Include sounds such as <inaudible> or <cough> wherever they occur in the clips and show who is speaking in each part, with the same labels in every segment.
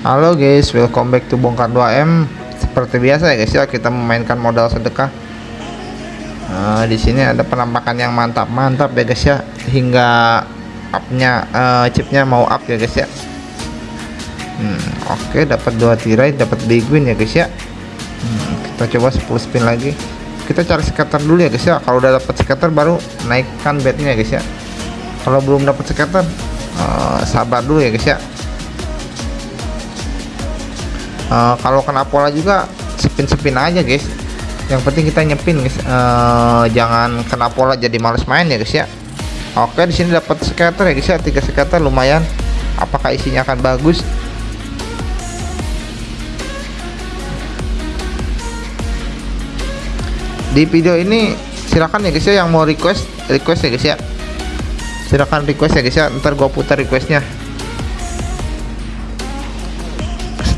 Speaker 1: Halo guys, welcome back to Bongkar 2M. Seperti biasa ya guys ya, kita memainkan modal sedekah. Nah, di sini ada penampakan yang mantap-mantap ya guys ya, hingga upnya uh, chipnya mau up ya guys ya. Hmm, oke okay, dapat dua tirai, dapat big win ya guys ya. Hmm, kita coba 10 spin lagi. Kita cari scatter dulu ya guys ya. Kalau udah dapat scatter baru naikkan bednya ya guys ya. Kalau belum dapat scatter uh, sabar dulu ya guys ya uh, kalau kena pola juga spin-spin aja guys. Yang penting kita nyepin guys. Uh, jangan kena pola jadi males main ya guys ya. Oke di sini dapat scatter ya guys ya. Tiga scatter lumayan. Apakah isinya akan bagus? Di video ini silahkan ya guys ya. Yang mau request request ya guys ya. Silahkan request ya guys ya. Ntar gua putar requestnya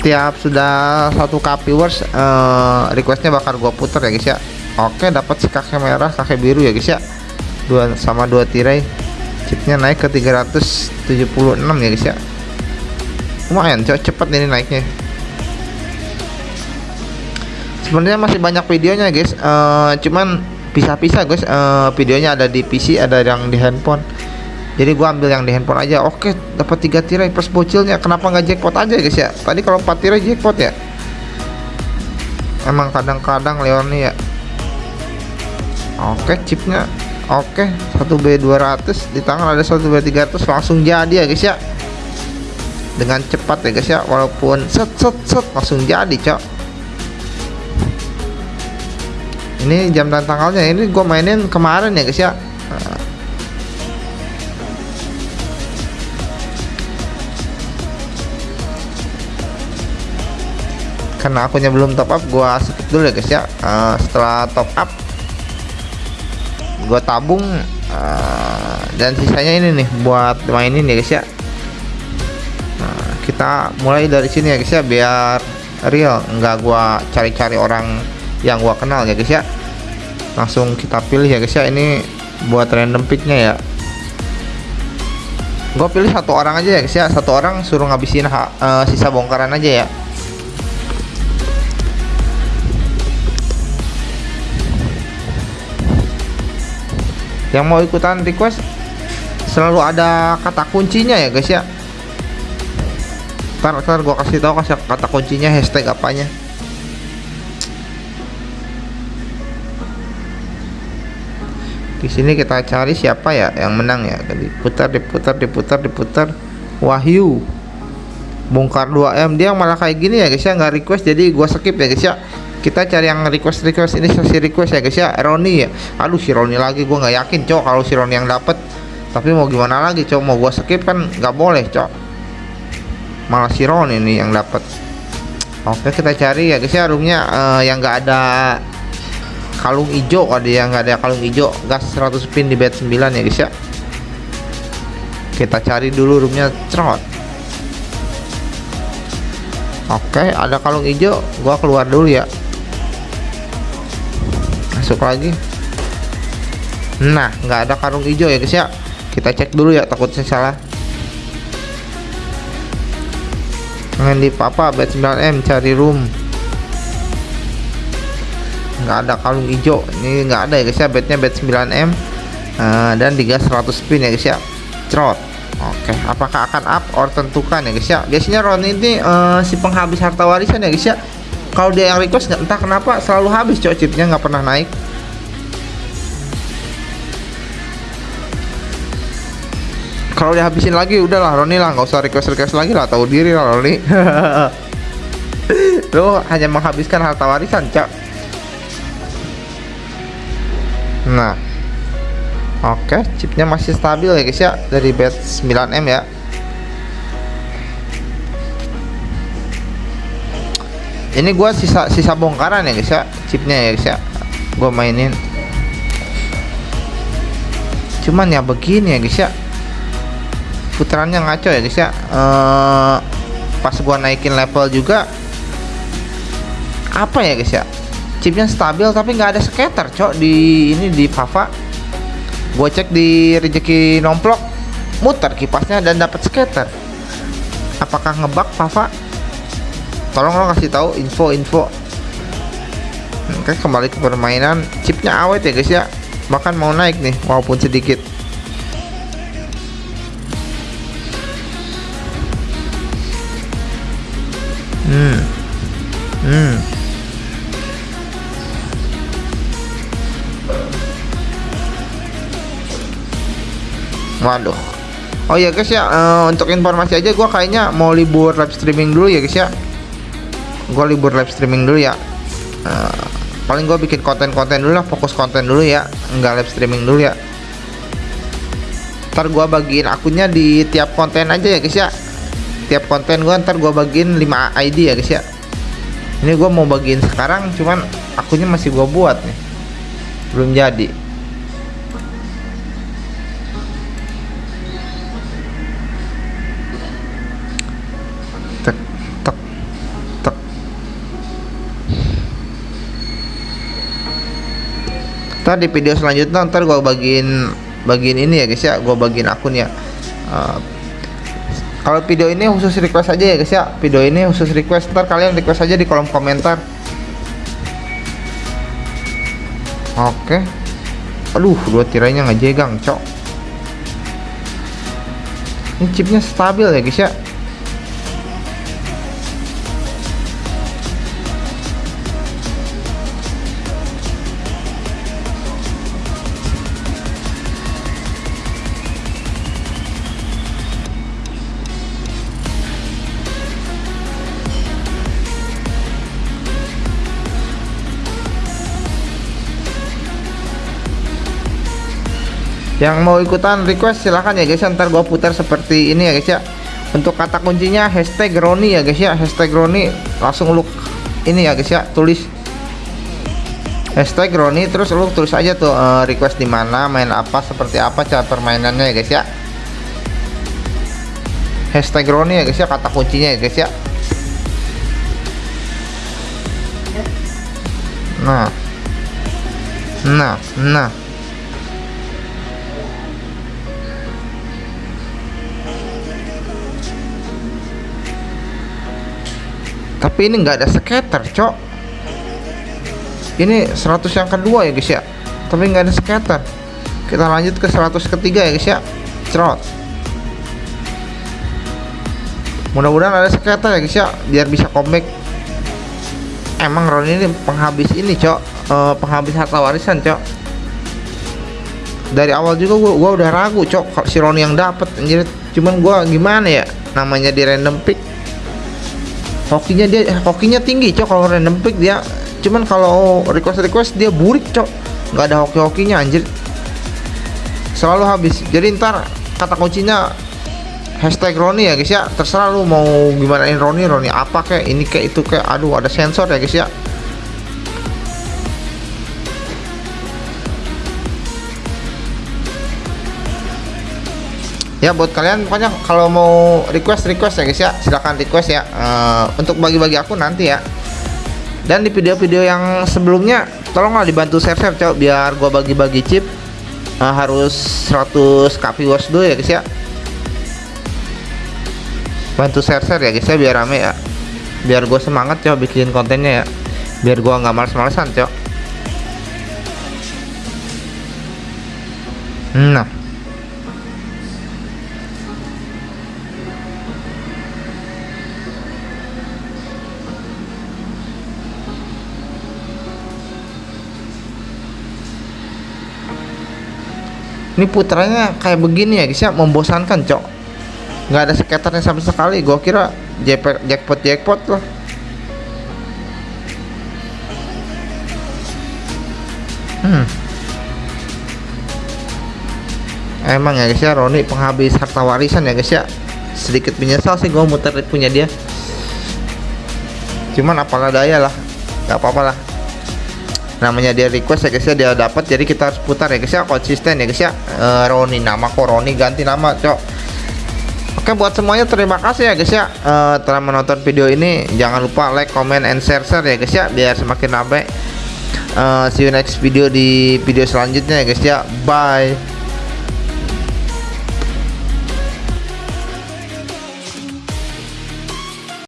Speaker 1: setiap sudah satu k viewers uh, requestnya bakal gua putar ya guys ya. Oke dapat kakek merah kakek biru ya guys ya. Dua sama dua tirai. Chipnya naik ke 376 ya guys ya. Lumayan cepet ini naiknya. Sebenarnya masih banyak videonya guys. Uh, cuman pisah-pisah guys. Uh, videonya ada di PC ada yang di handphone jadi gua ambil yang di handphone aja. Oke dapat tiga tirai plus bocilnya. Kenapa nggak jackpot aja guys ya? Tadi kalau empat tirai jackpot ya? Emang kadang-kadang Leon ya. Oke chipnya. Oke 1B 200 di tangan ada 1B 300 langsung jadi ya guys ya. Dengan cepat ya guys ya. Walaupun set set set langsung jadi cok. Ini jam dan tanggalnya. Ini gue mainin kemarin ya guys ya karena akunnya belum top up gua skip dulu ya guys ya. Uh, setelah top up gua tabung uh, dan sisanya ini nih buat mainin ya guys ya. Nah, kita mulai dari sini ya guys ya biar real. Enggak gua cari-cari orang yang gua kenal ya guys ya. Langsung kita pilih ya guys ya. Ini buat random picknya ya. Gue pilih satu orang aja ya guys ya. Satu orang suruh ngabisin uh, sisa bongkaran aja ya yang mau ikutan request selalu ada kata kuncinya ya guys ya. Ntar, ntar gua kasih tahu kasih kata kuncinya hashtag apanya. Di sini kita cari siapa ya yang menang ya. Diputar diputar diputar diputar. Wahyu. Bongkar 2M dia malah kayak gini ya guys ya. Nggak request jadi gua skip ya guys ya kita cari yang request request ini sesi request ya guys ya. Roni ya. Aduh si Roni lagi gue nggak yakin cok kalau si Roni yang dapet. Tapi mau gimana lagi cok? Mau gue skip kan nggak boleh cok. Malah si Roni ini yang dapet. Oke kita cari ya guys ya roomnya. Uh, yang nggak ada kalung hijau ada yang nggak ada kalung hijau. Gas 100 pin di bed 9 ya guys ya. Kita cari dulu roomnya cerot. Oke ada kalung hijau. Gua keluar dulu ya masuk lagi. Nah nggak ada karung hijau ya guys ya. Kita cek dulu ya takutnya salah. Jangan di papa bed 9M cari room. Nggak ada kalung hijau. Ini nggak ada ya guys ya. Bednya bed 9M uh, dan digas 100 spin ya guys ya. Trot Oke, apakah akan up or tentukan ya guys ya? Biasanya Ron ini uh, si penghabis harta warisan ya guys ya kalau dia yang request nggak entah kenapa selalu habis cok chipnya nggak pernah naik. Kalau dihabisin lagi udahlah Roni lah. Nggak usah request request lagi lah. Tahu diri lah Roni. <laughs> Lo hanya menghabiskan harta warisan cok nah. Oke okay, chipnya masih stabil ya guys ya. Dari bed 9M ya ini gua sisa sisa bongkaran ya guys ya. Chipnya ya guys ya. Gua mainin. Cuman ya begini ya guys ya. Putarannya ngaco ya guys ya. Eee, pas gua naikin level juga apa ya guys ya? Chipnya stabil tapi nggak ada scatter cok di ini di Pava gua cek di rezeki nomplok. Muter kipasnya dan dapat scatter. Apakah ngebak Pava tolong lo kasih tahu info-info. Oke kembali ke permainan. Chipnya awet ya guys ya. Bahkan mau naik nih walaupun sedikit. Hmm. Hmm. Waduh. Oh ya guys ya. Uh, untuk informasi aja gua kayaknya mau libur live streaming dulu ya guys ya gua libur live streaming dulu ya. Uh, paling gue bikin konten-konten dulu lah fokus konten dulu ya nggak live streaming dulu ya. Ntar gue bagiin akunnya di tiap konten aja ya guys ya. Tiap konten gue ntar gue bagiin 5 ID ya guys ya. Ini gue mau bagiin sekarang cuman akunnya masih gue buat nih. Belum jadi ntar di video selanjutnya ntar gue bagiin bagiin ini ya guys ya. Gue bagiin akun ya. Uh, kalau video ini khusus request aja ya guys ya. Video ini khusus request ntar kalian request aja di kolom komentar. Oke. Okay. aduh dua tirainya ngejegang cok. Ini chipnya stabil ya guys ya yang mau ikutan request silahkan ya guys. Ntar gua putar seperti ini ya guys ya. Untuk kata kuncinya hashtag Roni ya guys ya. Hashtag Roni langsung lu ini ya guys ya. Tulis. Hashtag Roni terus lu tulis aja tuh uh, request di mana main apa seperti apa cara permainannya ya guys ya. Hashtag Roni ya guys ya kata kuncinya ya guys ya. Nah. Nah nah tapi ini nggak ada scatter cok. Ini 100 yang kedua ya guys ya. Tapi nggak ada scatter kita lanjut ke 100 ketiga ya guys ya. Cerot. Mudah-mudahan ada scatter ya guys ya biar bisa comeback. Emang Ron ini penghabis ini cok. Uh, penghabis harta warisan cok. Dari awal juga gua, gua udah ragu cok si Ron yang dapat anjir. Cuman gua gimana ya? Namanya di random pick hokinya dia hokinya tinggi cok. Kalau random pick dia cuman kalau request request dia burik cok. Nggak ada hoki hokinya anjir. Selalu habis. Jadi ntar kata kuncinya hashtag Roni ya guys ya. Terserah lu mau gimanain Roni Roni apa kayak ini kayak itu kayak aduh ada sensor ya guys ya ya buat kalian pokoknya kalau mau request request ya guys ya. Silahkan request ya. Uh, untuk bagi-bagi aku nanti ya. Dan di video-video yang sebelumnya tolonglah dibantu share-share coba biar gua bagi-bagi chip. Uh, harus 100 copy watch dulu ya guys ya. Bantu share-share ya guys ya biar rame ya. Biar gue semangat coba bikin kontennya ya. Biar gua nggak males-malesan cok. Nah ini putranya kayak begini ya guys ya membosankan cok. Nggak ada skaternya sama sekali. Gua kira jackpot jackpot loh hmm. Emang ya guys ya Roni penghabis harta warisan ya guys ya. Sedikit menyesal sih gua muter punya dia. Cuman apalah daya lah. Nggak apa-apa lah namanya dia request ya guys ya dia dapat jadi kita harus putar ya guys ya konsisten ya guys ya. Uh, Roni nama kok Roni ganti nama cok. Oke buat semuanya terima kasih ya guys ya uh, telah menonton video ini. Jangan lupa like comment and share share ya guys ya biar semakin ramai uh, see you next video di video selanjutnya ya guys ya. Bye